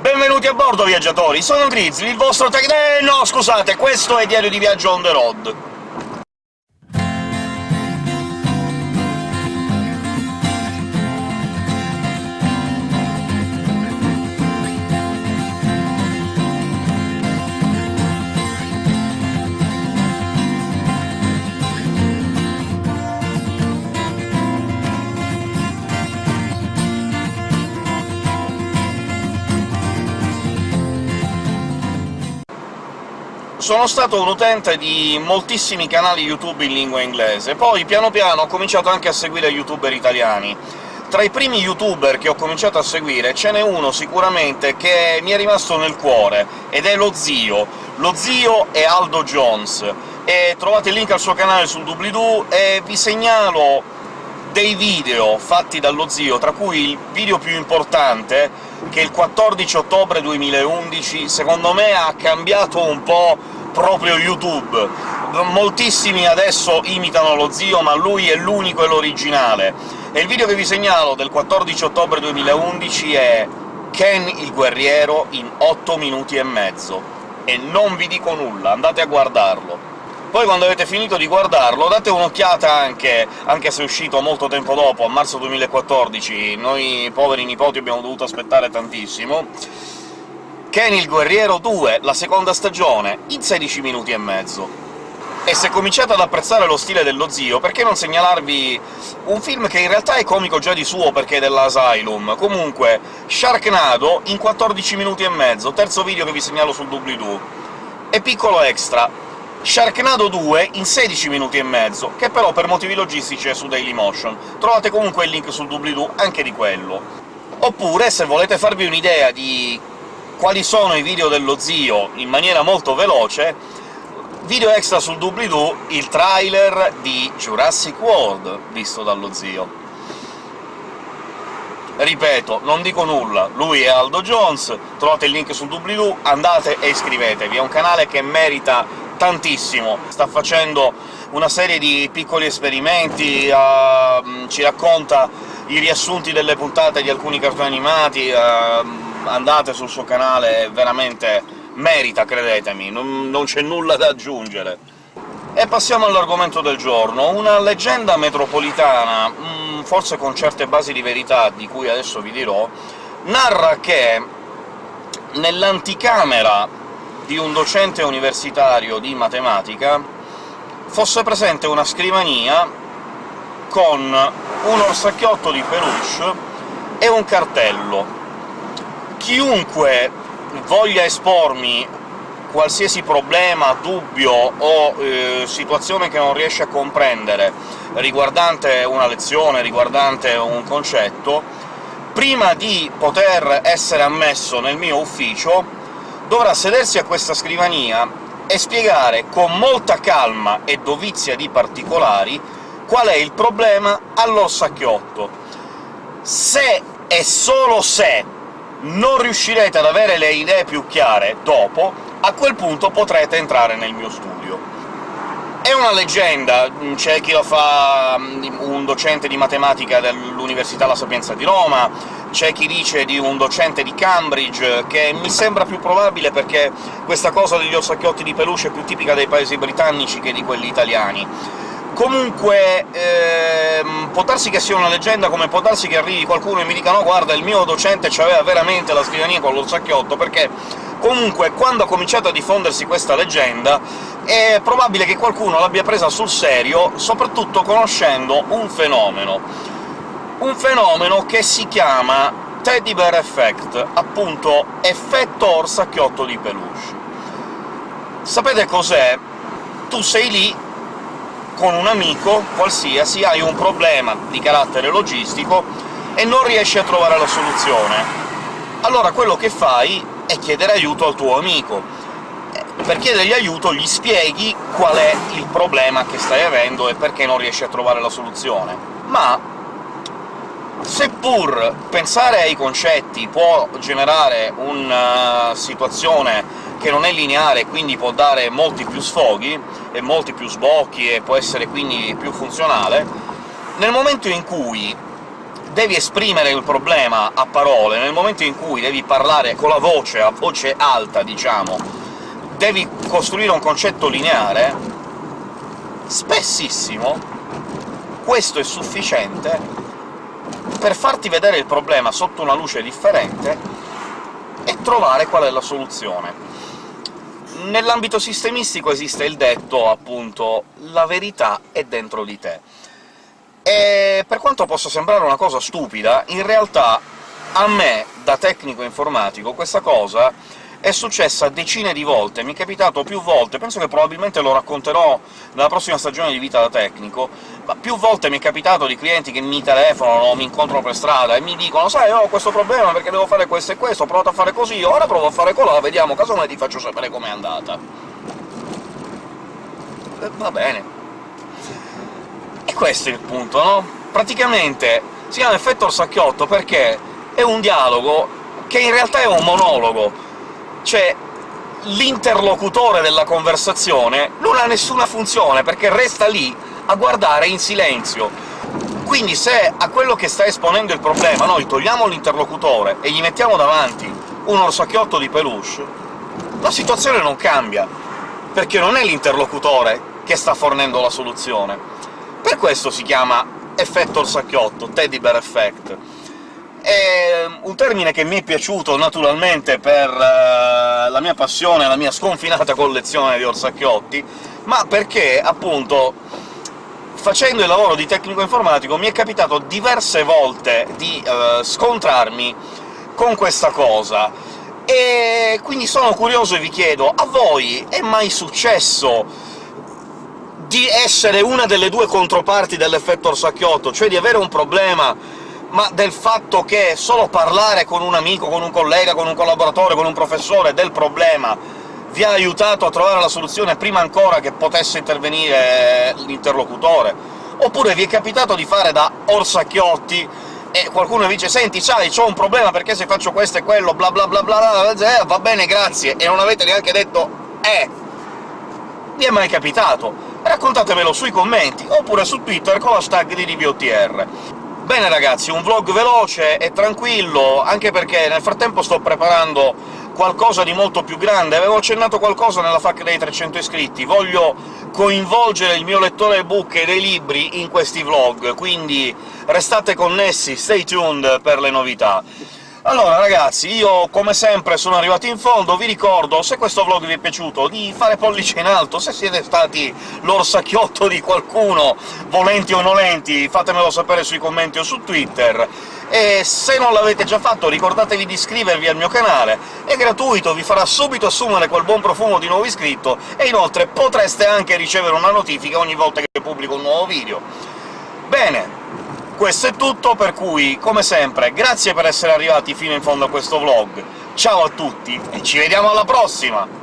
Benvenuti a bordo, viaggiatori! Sono Grizzly, il vostro tech... Eh, no, scusate, questo è Diario di Viaggio on the road. Sono stato un utente di moltissimi canali YouTube in lingua inglese, poi piano piano ho cominciato anche a seguire youtuber italiani. Tra i primi youtuber che ho cominciato a seguire ce n'è uno sicuramente che mi è rimasto nel cuore, ed è lo zio. Lo zio è Aldo Jones, e trovate il link al suo canale sul doobly-doo, e vi segnalo dei video fatti dallo zio, tra cui il video più importante, che il 14 ottobre 2011 secondo me ha cambiato un po' proprio YouTube. Moltissimi adesso imitano lo zio, ma lui è l'unico e l'originale. E il video che vi segnalo del 14 ottobre 2011 è Ken il guerriero in 8 minuti e mezzo. E non vi dico nulla, andate a guardarlo. Poi quando avete finito di guardarlo date un'occhiata anche, anche se è uscito molto tempo dopo, a marzo 2014, noi poveri nipoti abbiamo dovuto aspettare tantissimo, Ken il Guerriero 2, la seconda stagione, in 16 minuti e mezzo. E se cominciate ad apprezzare lo stile dello zio, perché non segnalarvi un film che in realtà è comico già di suo, perché è dell'Asylum? Comunque, Sharknado in 14 minuti e mezzo, terzo video che vi segnalo sul doobly-doo. E piccolo extra, Sharknado 2 in 16 minuti e mezzo, che però per motivi logistici è su Dailymotion. Trovate comunque il link sul doobly-doo anche di quello. Oppure, se volete farvi un'idea di quali sono i video dello zio in maniera molto veloce, video extra sul doobly-doo il trailer di Jurassic World, visto dallo zio. Ripeto, non dico nulla, lui è Aldo Jones, trovate il link sul doobly-doo, andate e iscrivetevi, è un canale che merita tantissimo, sta facendo una serie di piccoli esperimenti, uh, ci racconta i riassunti delle puntate di alcuni cartoni animati, uh, andate sul suo canale, veramente merita, credetemi, non, non c'è nulla da aggiungere. E passiamo all'argomento del giorno. Una leggenda metropolitana, mm, forse con certe basi di verità, di cui adesso vi dirò, narra che nell'anticamera di un docente universitario di matematica fosse presente una scrivania con un orsacchiotto di peluche e un cartello chiunque voglia espormi qualsiasi problema, dubbio o eh, situazione che non riesce a comprendere riguardante una lezione, riguardante un concetto, prima di poter essere ammesso nel mio ufficio dovrà sedersi a questa scrivania e spiegare con molta calma e dovizia di particolari qual è il problema all'orsacchiotto. Se e solo se non riuscirete ad avere le idee più chiare dopo, a quel punto potrete entrare nel mio studio. È una leggenda, c'è chi lo fa un docente di matematica dell'Università La Sapienza di Roma, c'è chi dice di un docente di Cambridge, che mi sembra più probabile perché questa cosa degli orsacchiotti di peluche è più tipica dei paesi britannici che di quelli italiani Comunque, ehm, può darsi che sia una leggenda, come può darsi che arrivi qualcuno e mi dica «No, guarda, il mio docente c'aveva veramente la scrivania con lo sacchiotto», perché comunque quando ha cominciato a diffondersi questa leggenda è probabile che qualcuno l'abbia presa sul serio, soprattutto conoscendo un fenomeno. Un fenomeno che si chiama Teddy Bear Effect, appunto effetto orsacchiotto di peluche. Sapete cos'è? Tu sei lì con un amico qualsiasi hai un problema di carattere logistico e non riesci a trovare la soluzione. Allora quello che fai è chiedere aiuto al tuo amico. Per chiedergli aiuto gli spieghi qual è il problema che stai avendo e perché non riesci a trovare la soluzione. Ma seppur pensare ai concetti può generare una situazione che non è lineare, quindi può dare molti più sfoghi e molti più sbocchi, e può essere quindi più funzionale, nel momento in cui devi esprimere il problema a parole, nel momento in cui devi parlare con la voce, a voce alta, diciamo, devi costruire un concetto lineare, spessissimo questo è sufficiente per farti vedere il problema sotto una luce differente e trovare qual è la soluzione. Nell'ambito sistemistico esiste il detto, appunto, «la verità è dentro di te». E per quanto possa sembrare una cosa stupida, in realtà a me, da tecnico informatico, questa cosa è successa decine di volte, mi è capitato più volte, penso che probabilmente lo racconterò nella prossima stagione di Vita da Tecnico, ma più volte mi è capitato di clienti che mi telefonano o mi incontrano per strada e mi dicono «Sai, ho questo problema perché devo fare questo e questo, ho provato a fare così, ora provo a fare colà, vediamo, casomai ti faccio sapere com'è andata». E eh, va bene. E questo è il punto, no? Praticamente si chiama effetto orsacchiotto perché è un dialogo che in realtà è un monologo, cioè l'interlocutore della conversazione non ha nessuna funzione, perché resta lì a guardare in silenzio. Quindi se a quello che sta esponendo il problema noi togliamo l'interlocutore e gli mettiamo davanti un orsacchiotto di peluche, la situazione non cambia, perché non è l'interlocutore che sta fornendo la soluzione. Per questo si chiama effetto orsacchiotto, teddy bear effect. È un termine che mi è piaciuto naturalmente per uh, la mia passione, la mia sconfinata collezione di orsacchiotti, ma perché, appunto, facendo il lavoro di tecnico informatico mi è capitato diverse volte di uh, scontrarmi con questa cosa, e quindi sono curioso e vi chiedo, a voi è mai successo di essere una delle due controparti dell'effetto orsacchiotto, cioè di avere un problema ma del fatto che solo parlare con un amico, con un collega, con un collaboratore, con un professore del problema vi ha aiutato a trovare la soluzione prima ancora che potesse intervenire l'interlocutore? Oppure vi è capitato di fare da orsacchiotti e qualcuno vi dice «Senti, sai, c'ho un problema perché se faccio questo e quello, bla bla bla bla, bla eh, va bene, grazie», e non avete neanche detto «eh». Vi è mai capitato? Raccontatemelo sui commenti, oppure su Twitter con la hashtag di DBOTR. Bene ragazzi, un vlog veloce e tranquillo, anche perché nel frattempo sto preparando qualcosa di molto più grande. Avevo accennato qualcosa nella FAQ dei 300 iscritti, voglio coinvolgere il mio lettore ebook e dei libri in questi vlog, quindi restate connessi, stay tuned per le novità. Allora ragazzi, io come sempre sono arrivato in fondo, vi ricordo, se questo vlog vi è piaciuto, di fare pollice in alto, se siete stati l'orsacchiotto di qualcuno, volenti o nolenti, fatemelo sapere sui commenti o su Twitter, e se non l'avete già fatto ricordatevi di iscrivervi al mio canale, è gratuito, vi farà subito assumere quel buon profumo di nuovo iscritto, e inoltre potreste anche ricevere una notifica ogni volta che pubblico un nuovo video. Bene, questo è tutto, per cui, come sempre, grazie per essere arrivati fino in fondo a questo vlog, ciao a tutti e ci vediamo alla prossima!